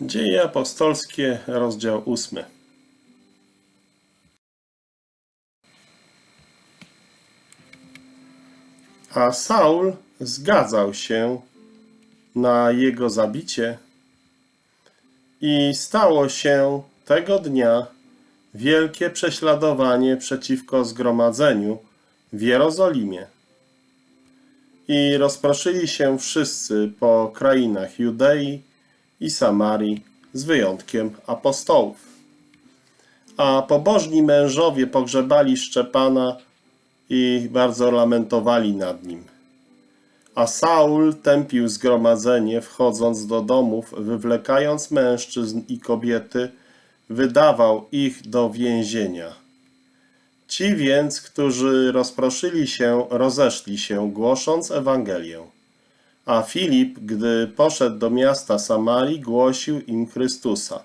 Dzieje apostolskie, rozdział ósmy. A Saul zgadzał się na jego zabicie i stało się tego dnia wielkie prześladowanie przeciwko zgromadzeniu w Jerozolimie. I rozproszyli się wszyscy po krainach Judei i Samarii, z wyjątkiem apostołów. A pobożni mężowie pogrzebali Szczepana i bardzo lamentowali nad nim. A Saul tępił zgromadzenie, wchodząc do domów, wywlekając mężczyzn i kobiety, wydawał ich do więzienia. Ci więc, którzy rozproszyli się, rozeszli się, głosząc Ewangelię. A Filip, gdy poszedł do miasta Samarii, głosił im Chrystusa.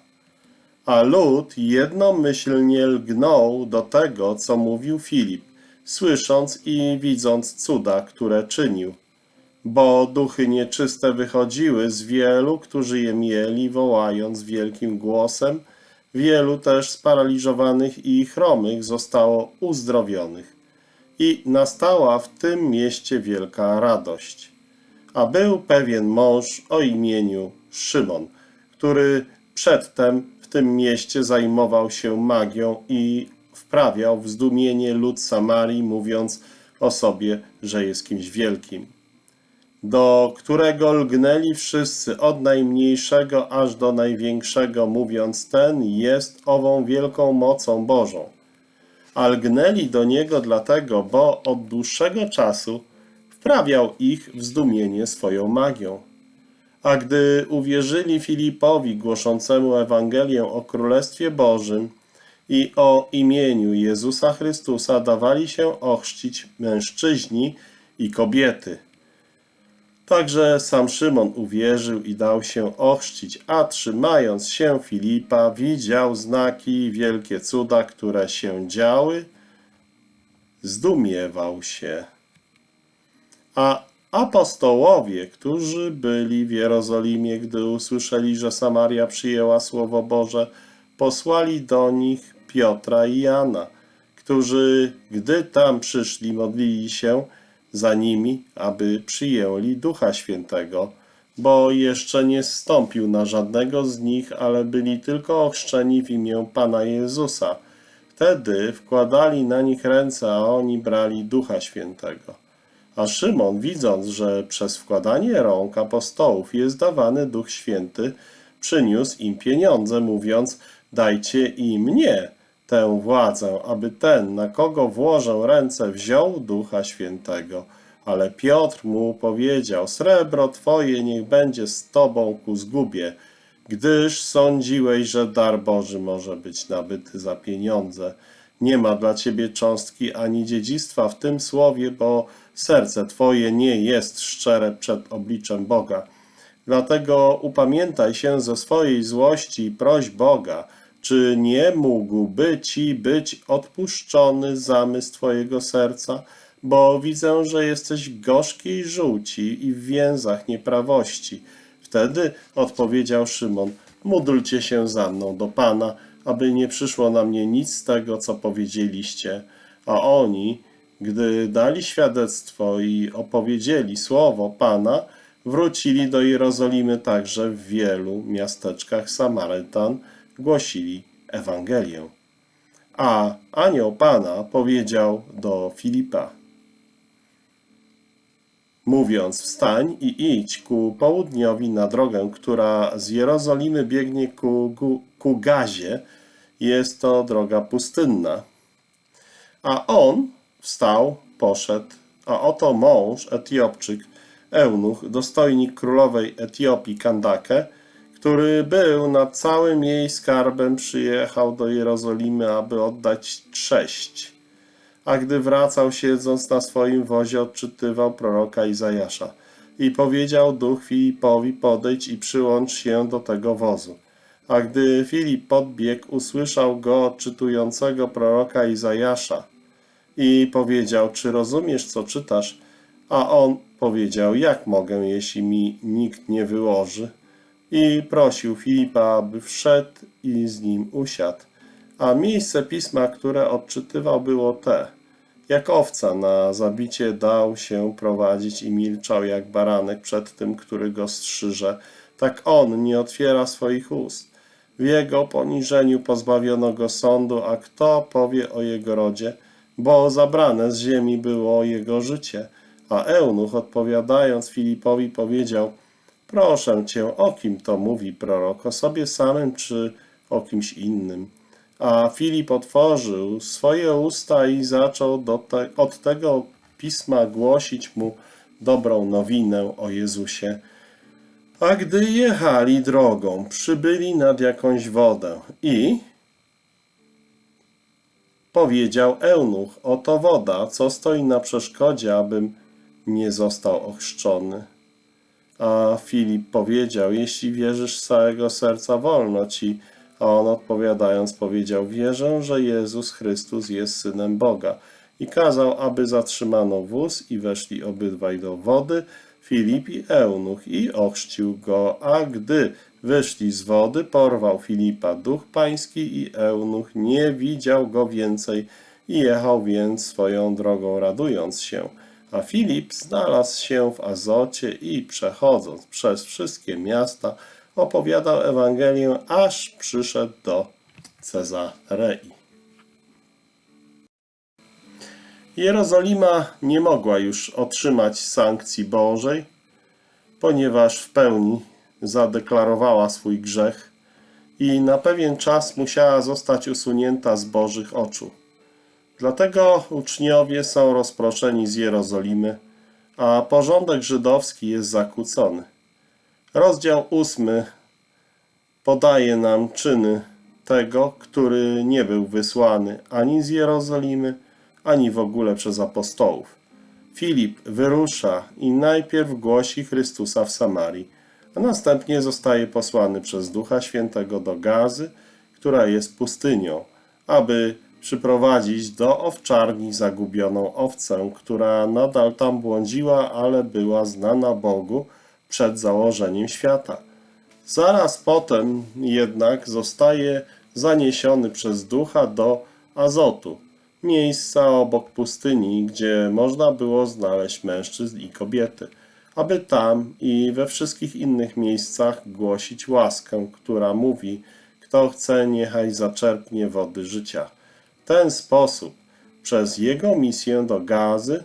A lud jednomyślnie lgnął do tego, co mówił Filip, słysząc i widząc cuda, które czynił. Bo duchy nieczyste wychodziły z wielu, którzy je mieli, wołając wielkim głosem, wielu też sparaliżowanych i chromych zostało uzdrowionych. I nastała w tym mieście wielka radość. A był pewien mąż o imieniu Szymon, który przedtem w tym mieście zajmował się magią i wprawiał w zdumienie lud Samarii, mówiąc o sobie, że jest kimś wielkim. Do którego lgnęli wszyscy, od najmniejszego aż do największego, mówiąc, ten jest ową wielką mocą Bożą. A lgnęli do niego dlatego, bo od dłuższego czasu wprawiał ich w zdumienie swoją magią. A gdy uwierzyli Filipowi głoszącemu Ewangelię o Królestwie Bożym i o imieniu Jezusa Chrystusa, dawali się ochrzcić mężczyźni i kobiety. Także sam Szymon uwierzył i dał się ochrzcić, a trzymając się Filipa, widział znaki i wielkie cuda, które się działy, zdumiewał się. A apostołowie, którzy byli w Jerozolimie, gdy usłyszeli, że Samaria przyjęła Słowo Boże, posłali do nich Piotra i Jana, którzy, gdy tam przyszli, modlili się za nimi, aby przyjęli Ducha Świętego, bo jeszcze nie zstąpił na żadnego z nich, ale byli tylko ochrzczeni w imię Pana Jezusa. Wtedy wkładali na nich ręce, a oni brali Ducha Świętego. A Szymon, widząc, że przez wkładanie rąk apostołów jest dawany Duch Święty, przyniósł im pieniądze, mówiąc, dajcie i mnie tę władzę, aby ten, na kogo włożę ręce, wziął Ducha Świętego. Ale Piotr mu powiedział, srebro twoje niech będzie z tobą ku zgubie, gdyż sądziłeś, że dar Boży może być nabyty za pieniądze. Nie ma dla ciebie cząstki ani dziedzictwa w tym słowie, bo serce twoje nie jest szczere przed obliczem Boga. Dlatego upamiętaj się ze swojej złości i proś Boga, czy nie mógłby ci być odpuszczony zamysł twojego serca, bo widzę, że jesteś gorzkiej żółci i w więzach nieprawości. Wtedy odpowiedział Szymon, módlcie się za mną do Pana, aby nie przyszło na mnie nic z tego, co powiedzieliście. A oni, gdy dali świadectwo i opowiedzieli słowo Pana, wrócili do Jerozolimy także w wielu miasteczkach Samarytan, głosili Ewangelię. A anioł Pana powiedział do Filipa, mówiąc, wstań i idź ku południowi na drogę, która z Jerozolimy biegnie ku, ku, ku Gazie, jest to droga pustynna. A on wstał, poszedł, a oto mąż, Etiopczyk, eunuch, dostojnik królowej Etiopii Kandake, który był nad całym jej skarbem, przyjechał do Jerozolimy, aby oddać cześć. A gdy wracał, siedząc na swoim wozie, odczytywał proroka Izajasza. I powiedział duch Filipowi, podejdź i przyłącz się do tego wozu. A gdy Filip podbiegł, usłyszał go odczytującego proroka Izajasza i powiedział, czy rozumiesz, co czytasz? A on powiedział, jak mogę, jeśli mi nikt nie wyłoży? i prosił Filipa, aby wszedł i z nim usiadł. A miejsce pisma, które odczytywał, było te. Jak owca na zabicie dał się prowadzić i milczał jak baranek przed tym, który go strzyże, tak on nie otwiera swoich ust. W jego poniżeniu pozbawiono go sądu, a kto powie o jego rodzie? Bo zabrane z ziemi było jego życie. A eunuch odpowiadając Filipowi powiedział, proszę cię, o kim to mówi prorok, o sobie samym czy o kimś innym? A Filip otworzył swoje usta i zaczął te, od tego pisma głosić mu dobrą nowinę o Jezusie. A gdy jechali drogą, przybyli nad jakąś wodę i powiedział eunuch, oto woda, co stoi na przeszkodzie, abym nie został ochrzczony. A Filip powiedział, jeśli wierzysz z całego serca, wolno ci. A on odpowiadając powiedział, wierzę, że Jezus Chrystus jest Synem Boga. I kazał, aby zatrzymano wóz i weszli obydwaj do wody, Filip i Eunuch, i ochrzcił go, a gdy wyszli z wody, porwał Filipa duch pański i Eunuch nie widział go więcej i jechał więc swoją drogą radując się. A Filip znalazł się w Azocie i przechodząc przez wszystkie miasta, opowiadał Ewangelię, aż przyszedł do Cezarei. Jerozolima nie mogła już otrzymać sankcji Bożej, ponieważ w pełni zadeklarowała swój grzech i na pewien czas musiała zostać usunięta z Bożych oczu. Dlatego uczniowie są rozproszeni z Jerozolimy, a porządek żydowski jest zakłócony. Rozdział ósmy podaje nam czyny tego, który nie był wysłany ani z Jerozolimy, ani w ogóle przez apostołów. Filip wyrusza i najpierw głosi Chrystusa w Samarii, a następnie zostaje posłany przez Ducha Świętego do Gazy, która jest pustynią, aby przyprowadzić do owczarni zagubioną owcę, która nadal tam błądziła, ale była znana Bogu przed założeniem świata. Zaraz potem jednak zostaje zaniesiony przez ducha do Azotu, miejsca obok pustyni, gdzie można było znaleźć mężczyzn i kobiety, aby tam i we wszystkich innych miejscach głosić łaskę, która mówi, kto chce, niechaj zaczerpnie wody życia. W ten sposób, przez jego misję do Gazy,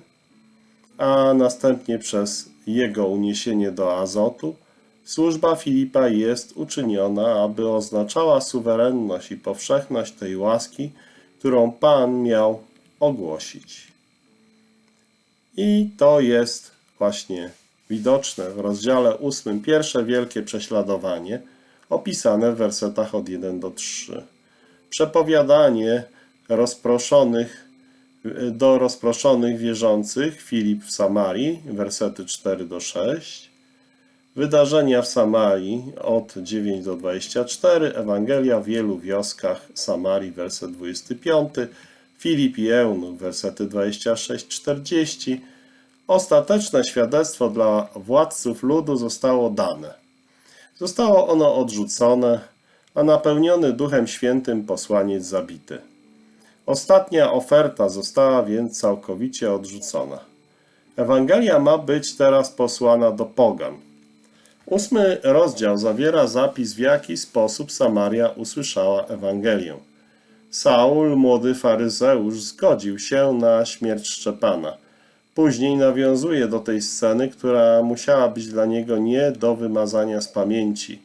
a następnie przez jego uniesienie do Azotu, służba Filipa jest uczyniona, aby oznaczała suwerenność i powszechność tej łaski, którą Pan miał ogłosić. I to jest właśnie widoczne w rozdziale 8, pierwsze wielkie prześladowanie, opisane w wersetach od 1 do 3. Przepowiadanie rozproszonych do rozproszonych wierzących Filip w Samarii, wersety 4 do 6. Wydarzenia w Samarii od 9 do 24, Ewangelia w wielu wioskach Samarii, werset 25, Filip i Eunuch, wersety 26-40. Ostateczne świadectwo dla władców ludu zostało dane. Zostało ono odrzucone, a napełniony Duchem Świętym posłaniec zabity. Ostatnia oferta została więc całkowicie odrzucona. Ewangelia ma być teraz posłana do pogan. Ósmy rozdział zawiera zapis, w jaki sposób Samaria usłyszała Ewangelię. Saul, młody faryzeusz, zgodził się na śmierć Szczepana. Później nawiązuje do tej sceny, która musiała być dla niego nie do wymazania z pamięci.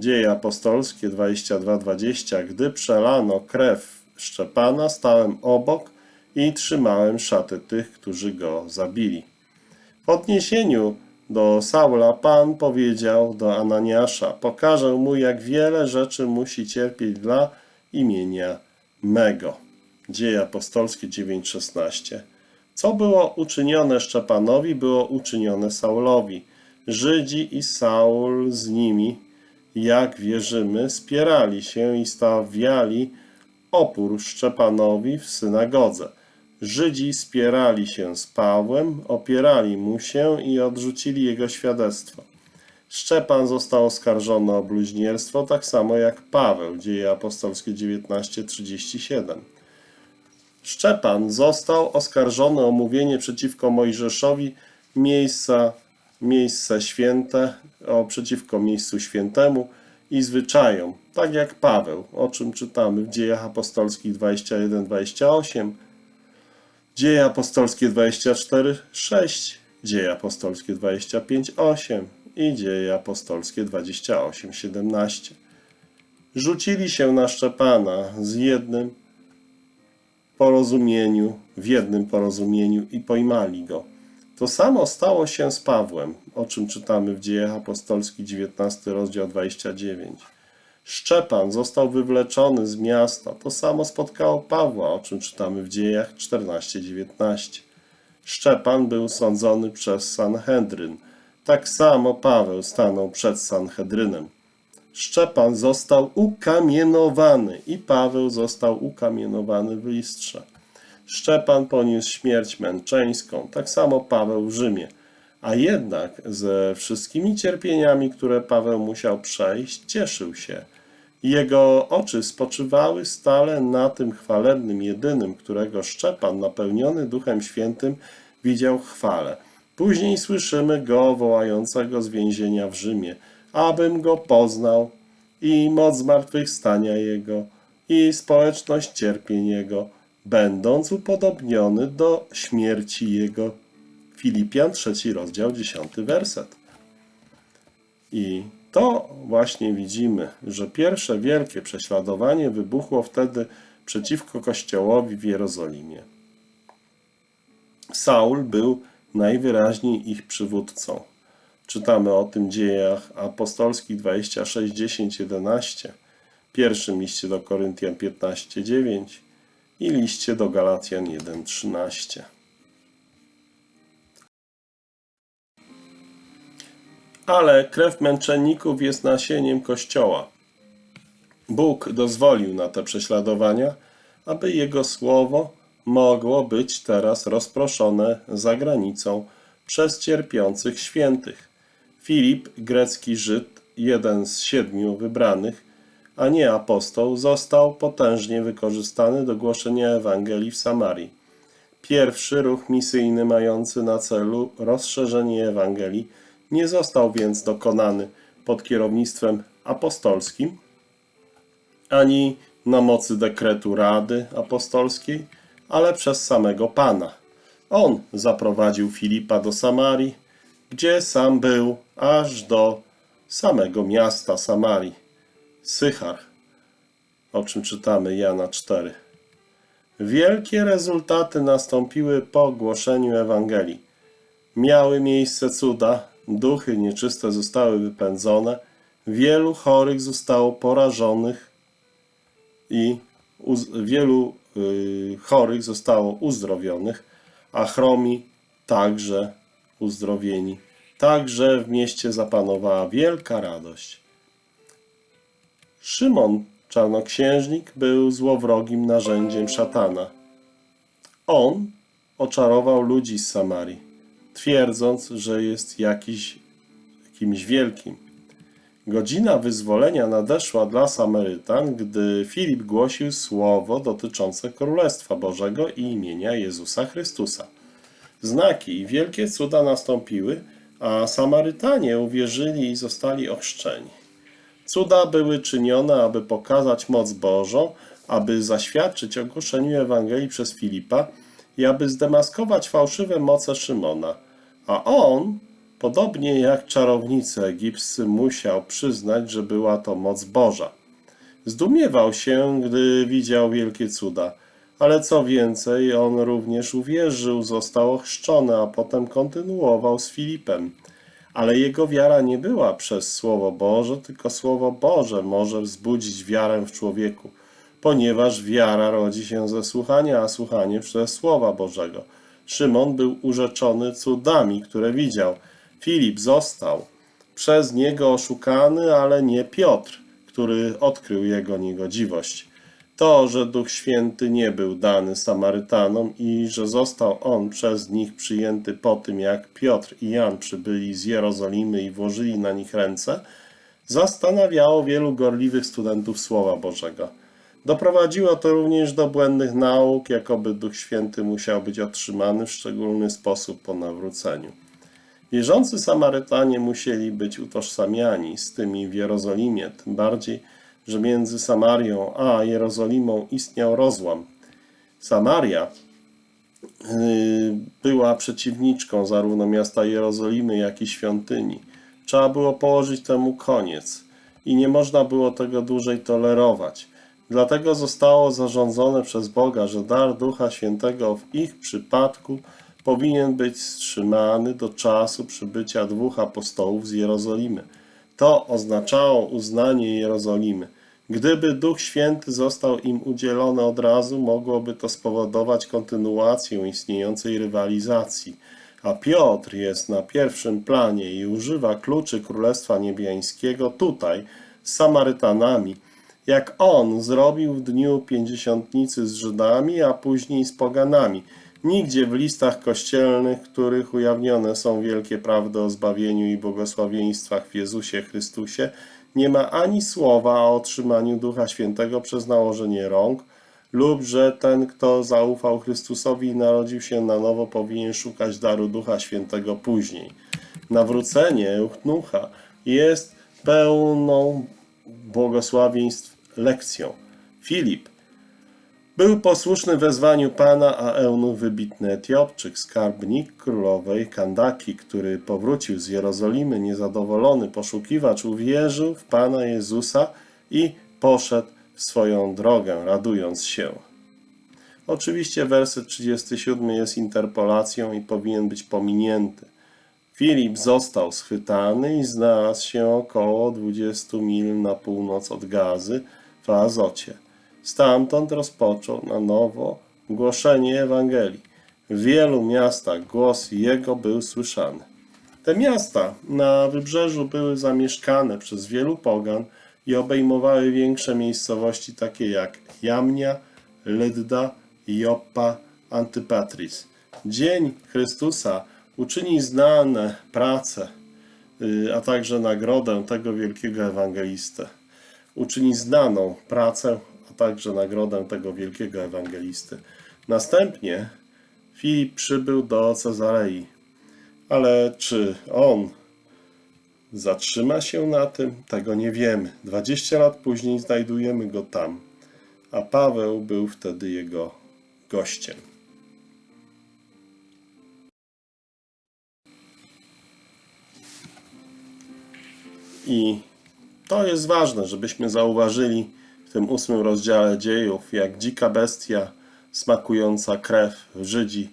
Dzieje apostolskie 22:20 Gdy przelano krew Szczepana, stałem obok i trzymałem szaty tych, którzy go zabili. W odniesieniu do Saula Pan powiedział do Ananiasza, pokażę mu, jak wiele rzeczy musi cierpieć dla imienia mego. Dzieje apostolskie 9:16. Co było uczynione Szczepanowi, było uczynione Saulowi. Żydzi i Saul z nimi, jak wierzymy, spierali się i stawiali opór Szczepanowi w synagodze. Żydzi spierali się z Pawłem, opierali mu się i odrzucili jego świadectwo. Szczepan został oskarżony o bluźnierstwo, tak samo jak Paweł, dzieje apostolskie 19:37. Szczepan został oskarżony o mówienie przeciwko Mojżeszowi miejsca, miejsce święte, o przeciwko miejscu świętemu i zwyczajom, tak jak Paweł, o czym czytamy w dziejach apostolskich 21-28, dzieje apostolskie 24-6, dzieje apostolskie 25-8 i dzieje apostolskie 28-17. Rzucili się na Szczepana z jednym porozumieniu, w jednym porozumieniu i pojmali go. To samo stało się z Pawłem, o czym czytamy w Dziejach Apostolskich 19 rozdział 29. Szczepan został wywleczony z miasta. To samo spotkało Pawła, o czym czytamy w Dziejach 14-19. Szczepan był sądzony przez Sanhedryn. Tak samo Paweł stanął przed Sanhedrynem. Szczepan został ukamienowany i Paweł został ukamienowany w listrze. Szczepan poniósł śmierć męczeńską, tak samo Paweł w Rzymie. A jednak ze wszystkimi cierpieniami, które Paweł musiał przejść, cieszył się. Jego oczy spoczywały stale na tym chwalebnym jedynym, którego Szczepan, napełniony Duchem Świętym, widział chwale. Później słyszymy go wołającego z więzienia w Rzymie, abym go poznał i moc zmartwychwstania jego i społeczność cierpień jego, będąc upodobniony do śmierci jego. Filipian, trzeci rozdział, dziesiąty werset. I to właśnie widzimy, że pierwsze wielkie prześladowanie wybuchło wtedy przeciwko Kościołowi w Jerozolimie. Saul był najwyraźniej ich przywódcą. Czytamy o tym w dziejach apostolskich 26, 10, 11, pierwszym liście do Koryntian 15, 9 i liście do Galacjan 1, 13. Ale krew męczenników jest nasieniem Kościoła. Bóg dozwolił na te prześladowania, aby Jego słowo mogło być teraz rozproszone za granicą przez cierpiących świętych. Filip, grecki Żyd, jeden z siedmiu wybranych, a nie apostoł, został potężnie wykorzystany do głoszenia Ewangelii w Samarii. Pierwszy ruch misyjny mający na celu rozszerzenie Ewangelii nie został więc dokonany pod kierownictwem apostolskim, ani na mocy dekretu Rady Apostolskiej, ale przez samego Pana. On zaprowadził Filipa do Samarii, gdzie sam był aż do samego miasta Samarii, Sychar, o czym czytamy Jana 4. Wielkie rezultaty nastąpiły po głoszeniu Ewangelii. Miały miejsce cuda, duchy nieczyste zostały wypędzone, wielu chorych zostało porażonych i wielu y, chorych zostało uzdrowionych, a chromi także uzdrowieni. Także w mieście zapanowała wielka radość. Szymon, czarnoksiężnik, był złowrogim narzędziem szatana. On oczarował ludzi z Samarii, twierdząc, że jest jakiś, kimś wielkim. Godzina wyzwolenia nadeszła dla Samarytan, gdy Filip głosił słowo dotyczące Królestwa Bożego i imienia Jezusa Chrystusa. Znaki i wielkie cuda nastąpiły, a Samarytanie uwierzyli i zostali ochrzczeni. Cuda były czynione, aby pokazać moc Bożą, aby zaświadczyć ogłoszeniu Ewangelii przez Filipa i aby zdemaskować fałszywe moce Szymona. A on, podobnie jak czarownicy egipscy, musiał przyznać, że była to moc Boża. Zdumiewał się, gdy widział wielkie cuda, ale co więcej, on również uwierzył, został ochrzczony, a potem kontynuował z Filipem. Ale jego wiara nie była przez Słowo Boże, tylko Słowo Boże może wzbudzić wiarę w człowieku, ponieważ wiara rodzi się ze słuchania, a słuchanie przez Słowa Bożego. Szymon był urzeczony cudami, które widział. Filip został przez niego oszukany, ale nie Piotr, który odkrył jego niegodziwość. To, że Duch Święty nie był dany Samarytanom i że został on przez nich przyjęty po tym, jak Piotr i Jan przybyli z Jerozolimy i włożyli na nich ręce, zastanawiało wielu gorliwych studentów Słowa Bożego. Doprowadziło to również do błędnych nauk, jakoby Duch Święty musiał być otrzymany w szczególny sposób po nawróceniu. Wierzący Samarytanie musieli być utożsamiani z tymi w Jerozolimie, tym bardziej, że między Samarią a Jerozolimą istniał rozłam. Samaria yy, była przeciwniczką zarówno miasta Jerozolimy, jak i świątyni. Trzeba było położyć temu koniec i nie można było tego dłużej tolerować. Dlatego zostało zarządzone przez Boga, że dar Ducha Świętego w ich przypadku powinien być wstrzymany do czasu przybycia dwóch apostołów z Jerozolimy. To oznaczało uznanie Jerozolimy. Gdyby Duch Święty został im udzielony od razu, mogłoby to spowodować kontynuację istniejącej rywalizacji. A Piotr jest na pierwszym planie i używa kluczy Królestwa Niebiańskiego tutaj, z Samarytanami, jak on zrobił w dniu pięćdziesiątnicy z Żydami, a później z poganami. Nigdzie w listach kościelnych, których ujawnione są wielkie prawdy o zbawieniu i błogosławieństwach w Jezusie Chrystusie, nie ma ani słowa o otrzymaniu Ducha Świętego przez nałożenie rąk, lub że ten, kto zaufał Chrystusowi i narodził się na nowo, powinien szukać daru Ducha Świętego później. Nawrócenie Euchnucha jest pełną błogosławieństw lekcją. Filip był posłuszny wezwaniu Pana, a Eunuch wybitny Etiopczyk, skarbnik królowej Kandaki, który powrócił z Jerozolimy niezadowolony poszukiwacz, uwierzył w Pana Jezusa i poszedł swoją drogę, radując się. Oczywiście werset 37 jest interpolacją i powinien być pominięty. Filip został schwytany i znalazł się około 20 mil na północ od Gazy w Azocie. Stamtąd rozpoczął na nowo głoszenie Ewangelii. W wielu miastach głos jego był słyszany. Te miasta na wybrzeżu były zamieszkane przez wielu pogan i obejmowały większe miejscowości takie jak Jamnia, Lydda, Joppa, Antypatris. Dzień Chrystusa uczyni znane prace, y, a także nagrodę tego wielkiego ewangelistę. Uczyni znaną pracę, a także nagrodę tego wielkiego ewangelisty. Następnie Filip przybył do Cezarei. Ale czy on zatrzyma się na tym? Tego nie wiemy. 20 lat później znajdujemy go tam, a Paweł był wtedy jego gościem. I to jest ważne, żebyśmy zauważyli w tym ósmym rozdziale dziejów, jak dzika bestia smakująca krew Żydzi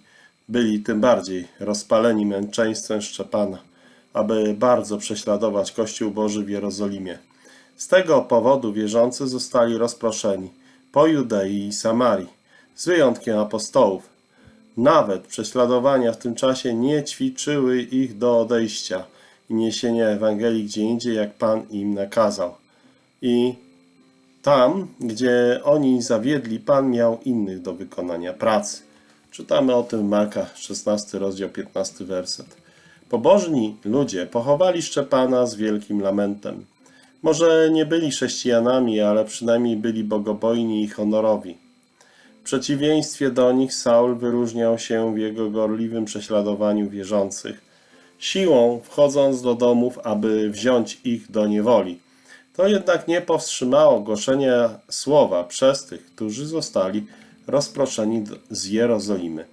byli tym bardziej rozpaleni męczeństwem Szczepana, aby bardzo prześladować Kościół Boży w Jerozolimie. Z tego powodu wierzący zostali rozproszeni po Judei i Samarii, z wyjątkiem apostołów. Nawet prześladowania w tym czasie nie ćwiczyły ich do odejścia i niesienia Ewangelii gdzie indziej, jak Pan im nakazał. I tam, gdzie oni zawiedli, Pan miał innych do wykonania pracy. Czytamy o tym Marka, 16 rozdział, 15 werset. Pobożni ludzie pochowali Szczepana z wielkim lamentem. Może nie byli chrześcijanami, ale przynajmniej byli bogobojni i honorowi. W przeciwieństwie do nich Saul wyróżniał się w jego gorliwym prześladowaniu wierzących, siłą wchodząc do domów, aby wziąć ich do niewoli. To jednak nie powstrzymało głoszenia słowa przez tych, którzy zostali rozproszeni z Jerozolimy.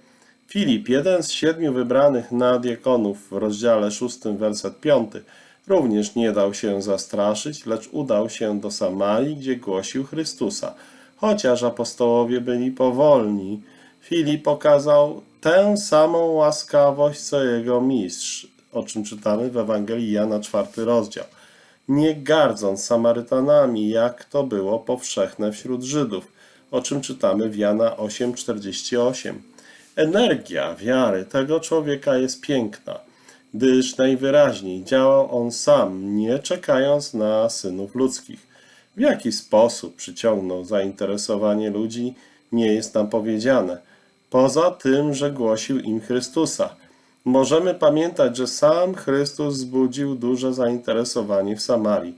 Filip, jeden z siedmiu wybranych na diakonów w rozdziale 6, werset 5, również nie dał się zastraszyć, lecz udał się do Samarii, gdzie głosił Chrystusa. Chociaż apostołowie byli powolni, Filip pokazał tę samą łaskawość, co jego mistrz, o czym czytamy w Ewangelii Jana 4 rozdział. Nie gardząc Samarytanami, jak to było powszechne wśród Żydów, o czym czytamy w Jana 8,48. Energia wiary tego człowieka jest piękna, gdyż najwyraźniej działał on sam, nie czekając na synów ludzkich. W jaki sposób przyciągnął zainteresowanie ludzi, nie jest nam powiedziane. Poza tym, że głosił im Chrystusa. Możemy pamiętać, że sam Chrystus wzbudził duże zainteresowanie w Samarii,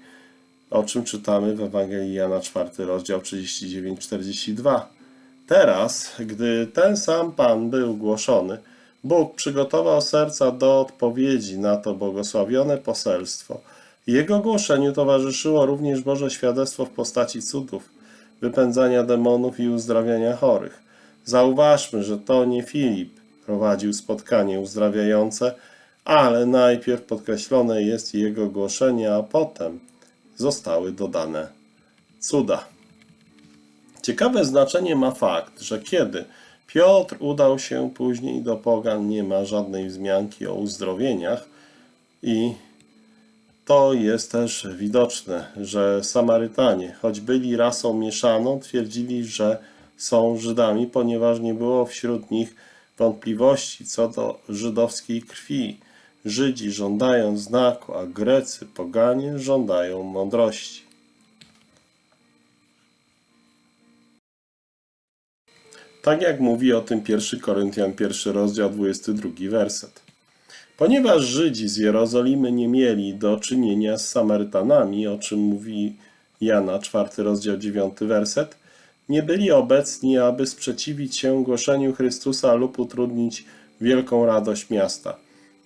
o czym czytamy w Ewangelii Jana 4, rozdział 39-42. Teraz, gdy ten sam Pan był głoszony, Bóg przygotował serca do odpowiedzi na to błogosławione poselstwo. Jego głoszeniu towarzyszyło również Boże świadectwo w postaci cudów, wypędzania demonów i uzdrawiania chorych. Zauważmy, że to nie Filip prowadził spotkanie uzdrawiające, ale najpierw podkreślone jest jego głoszenie, a potem zostały dodane cuda. Ciekawe znaczenie ma fakt, że kiedy Piotr udał się później do pogan, nie ma żadnej wzmianki o uzdrowieniach i to jest też widoczne, że Samarytanie, choć byli rasą mieszaną, twierdzili, że są Żydami, ponieważ nie było wśród nich wątpliwości co do żydowskiej krwi. Żydzi żądają znaku, a Grecy, poganie żądają mądrości. Tak jak mówi o tym 1 Koryntian 1 rozdział 22 werset. Ponieważ Żydzi z Jerozolimy nie mieli do czynienia z Samarytanami, o czym mówi Jana 4 rozdział 9 werset, nie byli obecni, aby sprzeciwić się głoszeniu Chrystusa lub utrudnić wielką radość miasta.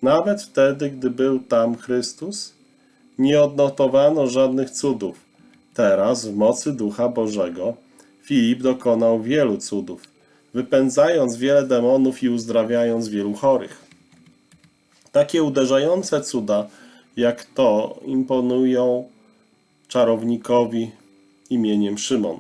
Nawet wtedy, gdy był tam Chrystus, nie odnotowano żadnych cudów. Teraz, w mocy Ducha Bożego, Filip dokonał wielu cudów, wypędzając wiele demonów i uzdrawiając wielu chorych. Takie uderzające cuda, jak to, imponują czarownikowi imieniem Szymon,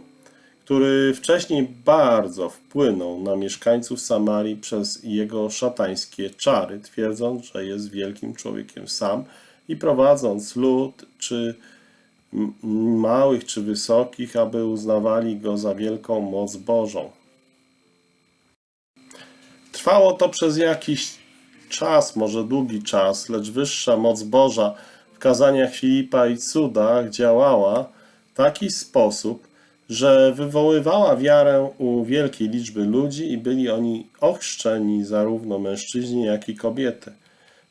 który wcześniej bardzo wpłynął na mieszkańców Samarii przez jego szatańskie czary, twierdząc, że jest wielkim człowiekiem sam i prowadząc lud, czy małych, czy wysokich, aby uznawali go za wielką moc Bożą. Trwało to przez jakiś czas, może długi czas, lecz wyższa moc Boża w kazaniach Filipa i cudach działała w taki sposób, że wywoływała wiarę u wielkiej liczby ludzi i byli oni ochrzczeni zarówno mężczyźni, jak i kobiety.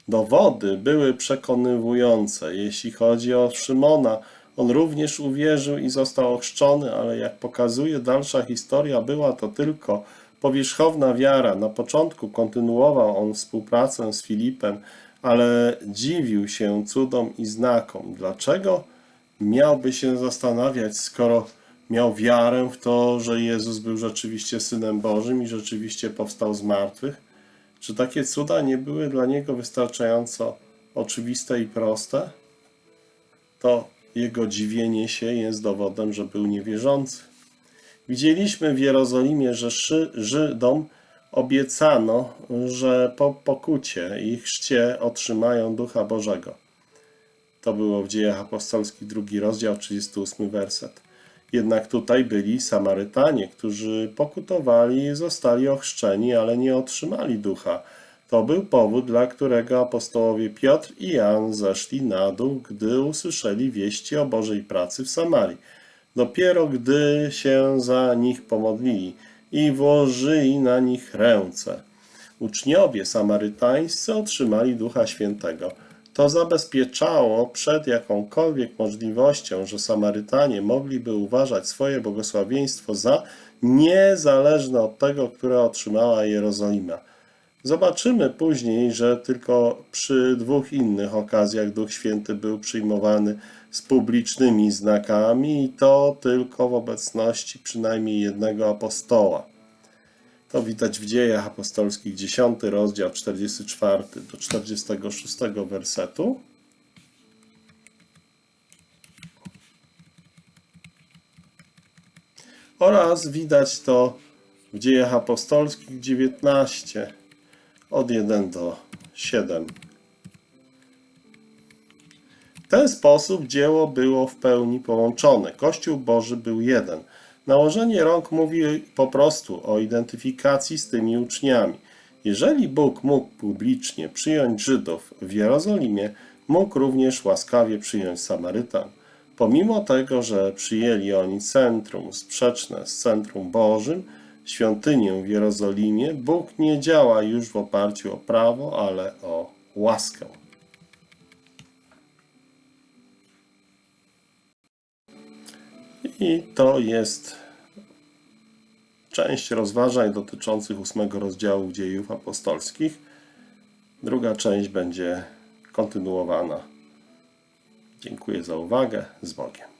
Dowody były przekonywujące. Jeśli chodzi o Szymona, on również uwierzył i został ochrzczony, ale jak pokazuje dalsza historia, była to tylko powierzchowna wiara. Na początku kontynuował on współpracę z Filipem, ale dziwił się cudom i znakom. Dlaczego miałby się zastanawiać, skoro miał wiarę w to, że Jezus był rzeczywiście Synem Bożym i rzeczywiście powstał z martwych? Czy takie cuda nie były dla niego wystarczająco oczywiste i proste? To jego dziwienie się jest dowodem, że był niewierzący. Widzieliśmy w Jerozolimie, że Żydom obiecano, że po pokucie i chrzcie otrzymają Ducha Bożego. To było w Dziejach Apostolskich, drugi rozdział, 38 werset. Jednak tutaj byli Samarytanie, którzy pokutowali i zostali ochrzczeni, ale nie otrzymali ducha. To był powód, dla którego apostołowie Piotr i Jan zeszli na dół, gdy usłyszeli wieści o Bożej pracy w Samarii. Dopiero gdy się za nich pomodlili i włożyli na nich ręce. Uczniowie samarytańscy otrzymali Ducha Świętego. To zabezpieczało przed jakąkolwiek możliwością, że Samarytanie mogliby uważać swoje błogosławieństwo za niezależne od tego, które otrzymała Jerozolima. Zobaczymy później, że tylko przy dwóch innych okazjach Duch Święty był przyjmowany z publicznymi znakami i to tylko w obecności przynajmniej jednego apostoła. To widać w dziejach apostolskich 10 rozdział 44 do 46 wersetu. Oraz widać to w dziejach apostolskich 19 od 1 do 7. W ten sposób dzieło było w pełni połączone. Kościół Boży był jeden. Nałożenie rąk mówi po prostu o identyfikacji z tymi uczniami. Jeżeli Bóg mógł publicznie przyjąć Żydów w Jerozolimie, mógł również łaskawie przyjąć Samarytan. Pomimo tego, że przyjęli oni centrum sprzeczne z centrum Bożym, świątynię w Jerozolimie, Bóg nie działa już w oparciu o prawo, ale o łaskę. I to jest część rozważań dotyczących ósmego rozdziału dziejów apostolskich. Druga część będzie kontynuowana. Dziękuję za uwagę. Z Bogiem.